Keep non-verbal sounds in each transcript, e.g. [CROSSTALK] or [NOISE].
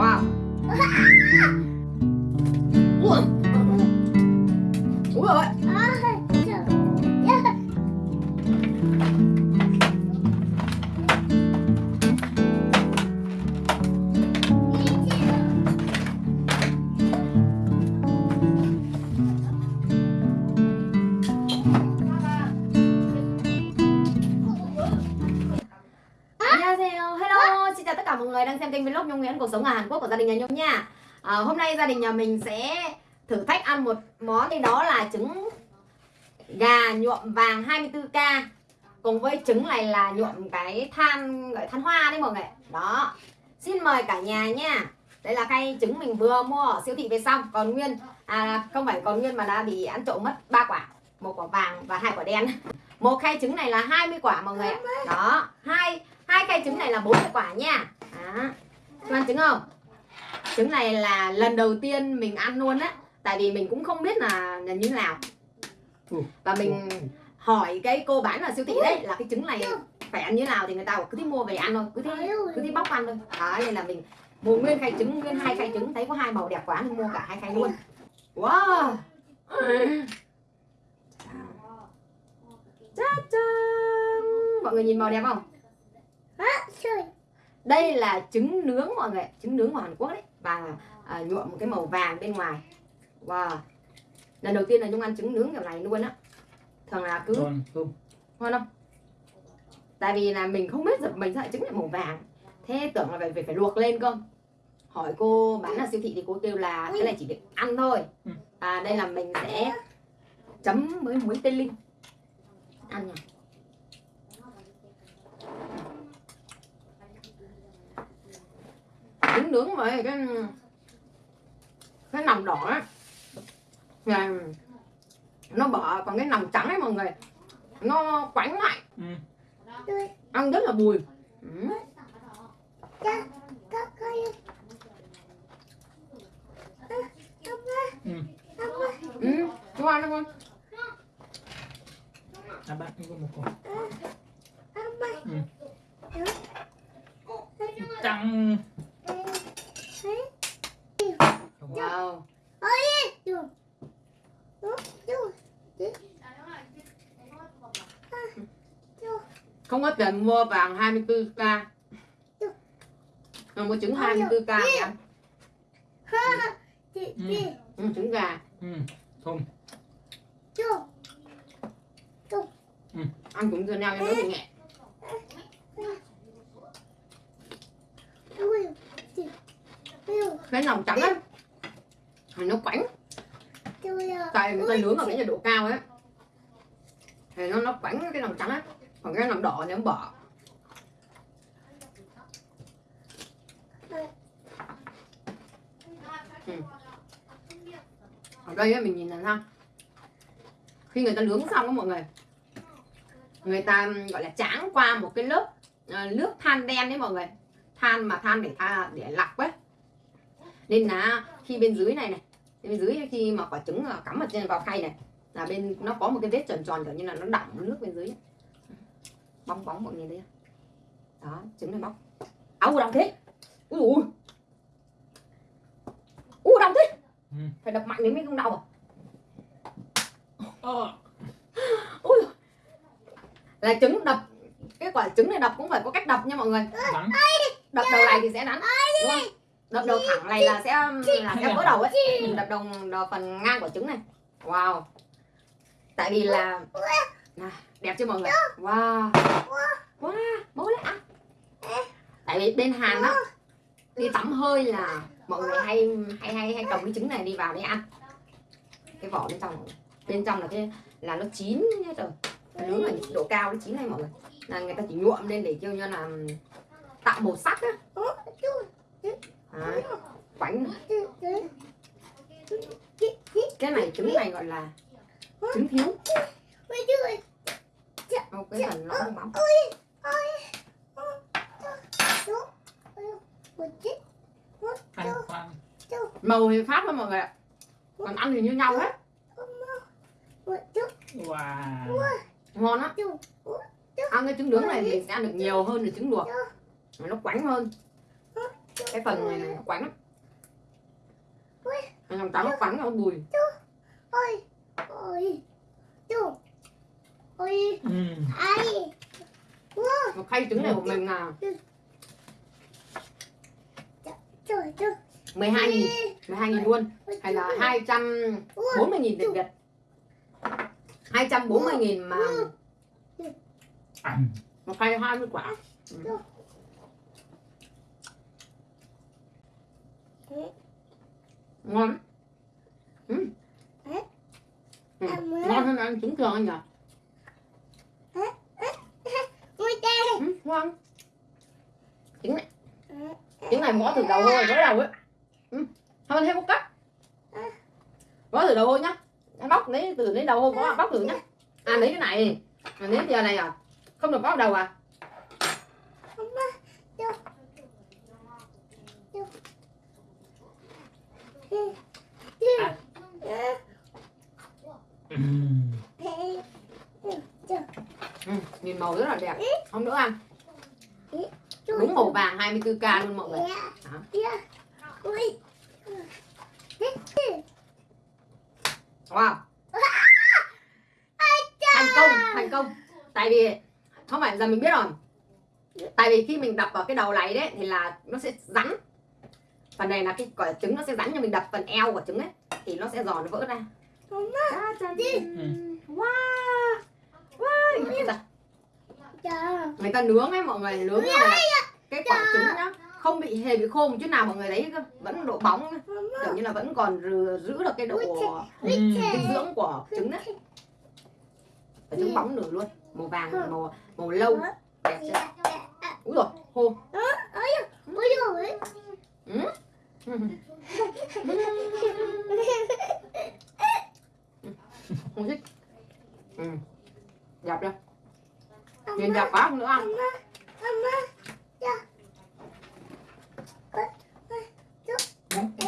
wow người đang xem kênh vlog Nhung Nguyễn cuộc sống ở Hàn Quốc của gia đình nhà Nhung nha. À, Hôm nay gia đình nhà mình sẽ thử thách ăn một món thì đó là trứng gà nhuộm vàng 24k Cùng với trứng này là nhuộm cái than gọi than hoa đấy mọi người. Đó, xin mời cả nhà nha. Đây là khay trứng mình vừa mua ở siêu thị về xong Còn nguyên, à không phải còn nguyên mà đã bị ăn trộm mất ba quả. Một quả vàng và hai quả đen. Một khay trứng này là 20 quả mọi người ạ. Đó. Hai hai khay trứng này là 40 quả nha đó. Ăn trứng không trứng này là lần đầu tiên mình ăn luôn á. Tại vì mình cũng không biết là, là như thế nào. Và mình hỏi cái cô bán ở siêu thị đấy là cái trứng này phải ăn như thế nào thì người ta cứ thích mua về ăn thôi cứ thích cứ thích bóc ăn thôi. Đó nên là mình mua nguyên khay trứng nguyên hai khay trứng. Thấy có hai màu đẹp quá nên mua cả hai khay luôn. Wow! Cha cha mọi người nhìn màu đẹp không đây là trứng nướng mọi người trứng nướng của Hàn Quốc đấy. Và à, nhuộm một cái màu vàng bên ngoài. Wow. Lần đầu tiên là nhung ăn trứng nướng kiểu này luôn á. Thường là cứ Ngon không? ngon không? Tại vì là mình không biết giật mình lại trứng lại màu vàng. Thế tưởng là phải phải, phải luộc lên cơ. Hỏi cô bán ở siêu thị thì cô kêu là cái này chỉ để ăn thôi. Ừ. à đây là mình sẽ chấm với muối tê linh. Ăn nha nướng với cái cái nòng đỏ á là nó bỏ còn cái nòng trắng ấy mọi người nó quánh lại Ừ. ăn rất là bùi ừ. Ừ. ừ. chú ăn không À bạn có một quả. Ừ. Trắng. Mua vàng 24k mà mua trứng 24k thì ăn ừ, trứng gà. Ừ. Không. ăn cũng chưa nhau cho nó bị nhẹ cái lòng trắng á thì nó quánh. Tại người ta nướng ở cái nhiệt độ cao ấy thì nó nó quánh cái lòng trắng á còn cái lòng đỏ thì nó bỏ Ừ. ở đây mình nhìn là sao khi người ta nướng xong đó mọi người người ta, gọi là, tráng qua một cái lớp ờ, nước than đen đấy mọi người than mà than để tha, để lọc ấy nên là khi bên dưới này này, bên dưới khi mà quả trứng ờ, cắm ở trên, vào khay này, là bên nó có một cái vết tròn tròn kiểu như là nó đọng nước bên dưới ấy bóng bóng mọi người không? đó trứng này bóc. Áo đồng thế. Ui ui. Ui đồng thế. Ừ. phải đập mạnh đến mới không đau à? Ờ. ui là trứng đập. Cái quả trứng này đập cũng phải có cách đập nha mọi người. Đắng. đập đầu này thì sẽ đúng không? Đập đầu thẳng này là sẽ là sẽ vỡ đầu ấy. Mình đập đầu, đầu phần ngang của trứng này. Wow. Tại vì là này, đẹp chưa mọi người? Wow. Wow. Bố lại ăn tại vì bên Hàn á đi tắm hơi là mọi người hay hay hay hay cầm cái trứng này đi vào để ăn. Cái vỏ bên trong bên trong là cái là nó chín hết rồi Nó nướng ở nhiệt độ cao nó chín này mọi người. Là người ta chỉ nhuộm lên để kêu như là tạo màu sắc á. Đấy, quánh cái này trứng này gọi là trứng thiếu Ô, cái phần nó không bóng Ăn khoan. màu thì khác thôi mọi người ạ. Còn ăn thì như nhau hết. Wow. ngon á. Ăn cái trứng nướng này thì sẽ ăn được nhiều hơn là trứng luộc. Nó quánh hơn. Cái phần này này nó quánh lắm. Làm trắng nó quánh nó bùi. Ôi ôi ôi. Ừ. ai? Nó khay trứng này của mình là trời 12 nghìn 12 nghìn luôn hay là 240 nghìn Việt Việt 240 nghìn mà Ăn. một khay 20 quả. Ừ. ngon. Ừ. Ừ. ngon hơn ăn trứng thường anh nhỉ ôi cha ừ, ngon. Trứng này. Trứng này mỏ từ đầu thôi mới đầu ấy. Ừ. thôi anh thêm một cắt. Mỏ từ đầu thôi nhá. Em bóc lấy từ lấy đầu thôi có bóc thử nhá. À lấy cái này. À, lấy giờ này à? Không được bóc đầu à? Ừ. ừ. nhìn màu rất là đẹp. Không nữa ăn đúng màu vàng 24k luôn mọi người. Ôi wow. Thành công thành công. Tại vì không phải giờ mình biết rồi. Tại vì khi mình đập vào cái đầu này đấy thì là nó sẽ rắn. Phần này là cái quả trứng nó sẽ rắn nhưng mình đập phần eo của trứng ấy thì nó sẽ giòn nó vỡ ra. Wow. Wow. Người ta nướng ấy mọi người nướng là cái quả trứng nhá không bị hề bị khô một chút nào mọi người thấy vẫn độ bóng kiểu như là vẫn còn giữ được cái độ Ừ. dinh dưỡng của trứng đấy. Và trứng bóng nửa luôn. Màu vàng màu màu lâu. Đẹp chưa? Úi rồi khô. Ôi rồi [LAUGHS] không thích. Ừ. đẹp chưa nhìn đẹp quá không? nữa ăn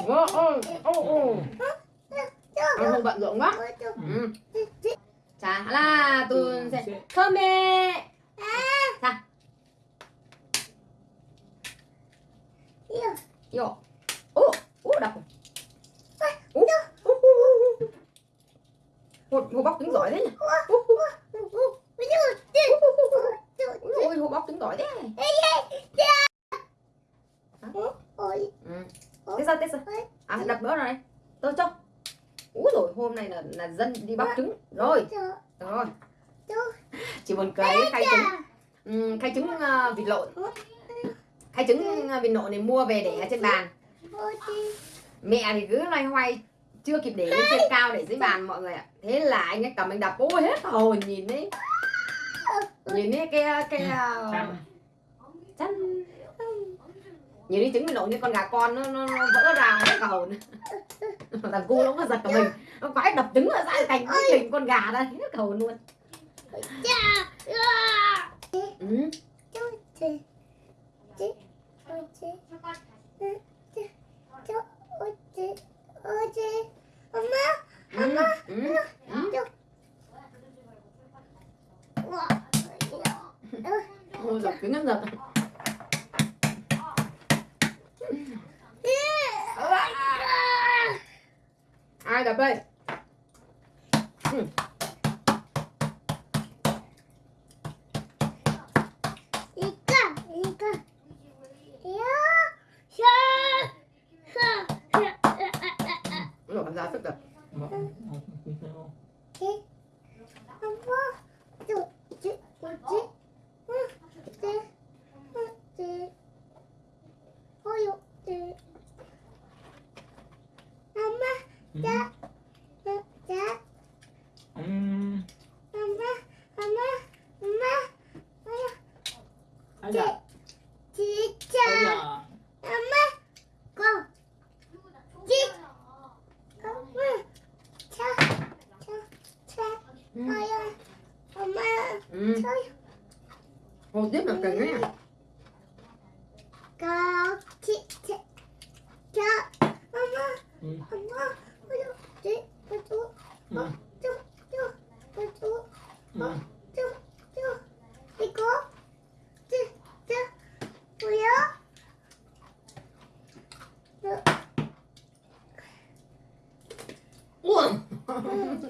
ô ô ô ô ăn không bận rộn quá ừ. chà là tôi sẽ thơm mẹ Yo. Ô, ô đập. Ô. Hồ, hồ bóc trứng giỏi thế nhỉ? Ôi, hồ bóc trứng giỏi thế. ôi Ừ. Thế sao, thế sao? Đập nữa rồi. Tôi cho. Úi rồi hôm nay là là dân đi bóc trứng. Rồi, rồi. [LAUGHS] Chỉ buồn cười cái khay trứng. Ừ, khay trứng uh, vịt lộn. Khay trứng uh, vịt lộn này mua về để ở trên bàn. mẹ thì cứ loay hoay chưa kịp để lên trên cao để dưới bàn mọi người ạ thế là anh ấy cầm anh đập ôi hết hồn nhìn đấy nhìn đấy cái cái uh, Ăn. Nhìn đi trứng mình nổ như con gà con nó, nó, nó vỡ ra hết cả hồn thằng cu nó có giật cả mình. Nó quái đập trứng ở ra thành cái hình con gà đây hết cả hồn luôn. Ừ. おでもだね。こっち、ち、ち、ママ、ママ。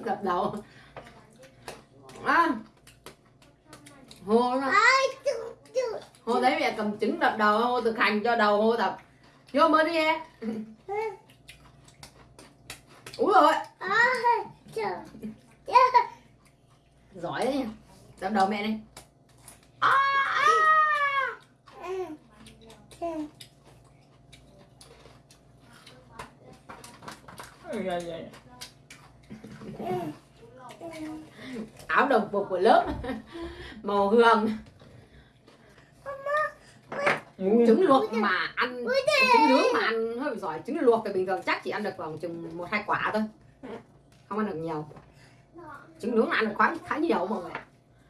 Đập đầu. À, hô nó. Hô thấy mẹ cầm trứng đập đầu hô thực hành cho đầu hô tập. Vô mới đi em. Úi rồi giỏi đấy nha đập đầu mẹ đi. À, à. Ây da da. Áo đồng phục của lớp. Màu hương Ui. trứng luộc mà ăn. Trứng nướng mà ăn. Hơi bị giỏi. Trứng luộc thì bình thường chắc chỉ ăn được khoảng chừng một hai quả thôi. Không ăn được nhiều. Trứng nướng là ăn được khá khá nhiều mọi người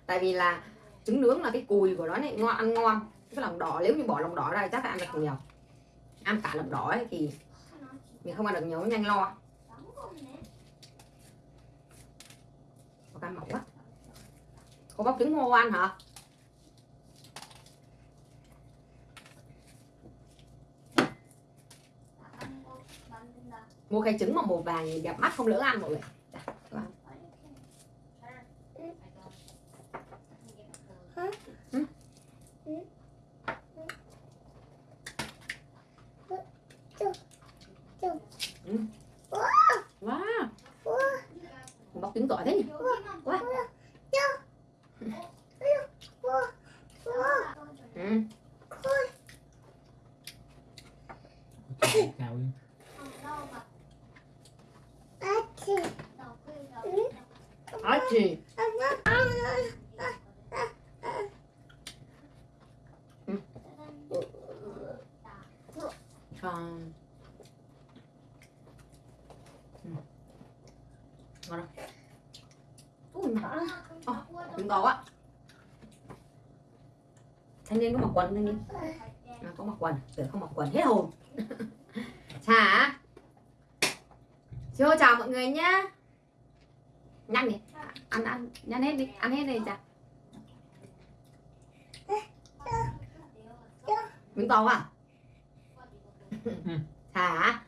tại vì là trứng nướng là cái cùi của nó này ngon ăn ngon. Cái lòng đỏ nếu như bỏ lòng đỏ ra chắc là ăn được nhiều. Ăn cả lòng đỏ ấy thì mình không ăn được nhiều nó nhanh lo có cá mỏng quá có bóc trứng ngô ăn hả? Mua khay trứng mà màu vàng nhìn đẹp mắt không lỡ ăn mọi người. Wow. Bóc trứng giỏi thế nhỉ ừ. Chào đi. Nói gì còn ừ. ngon không ui trứng gò á thanh niên có mặc quần thanh niên? À, có mặc quần. Tưởng không mặc quần hết hồn. [LAUGHS] Chả chưa chào mọi người nhá. Nhanh đi. Ăn ăn nhanh hết đi. Ăn hết đi chả miếng to quá hả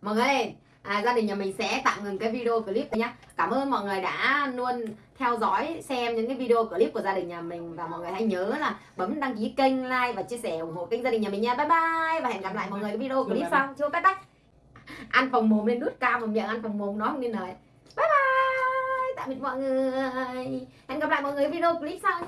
mọi người à, gia đình nhà mình sẽ tạm ngừng cái video clip này nhá. Cảm ơn mọi người đã luôn theo dõi xem những cái video clip của gia đình nhà mình. Và mọi người hãy nhớ là bấm đăng ký kênh like và chia sẻ ủng hộ kênh gia đình nhà mình nha. Bye bye. Và hẹn gặp lại mọi người cái video clip sau. chưa bye bye. Ăn phòng mồm lên đút cao mà miệng ăn phòng mồm nói không nên lời. Bye bye. Tạm biệt mọi người. Hẹn gặp lại mọi người video clip sau nha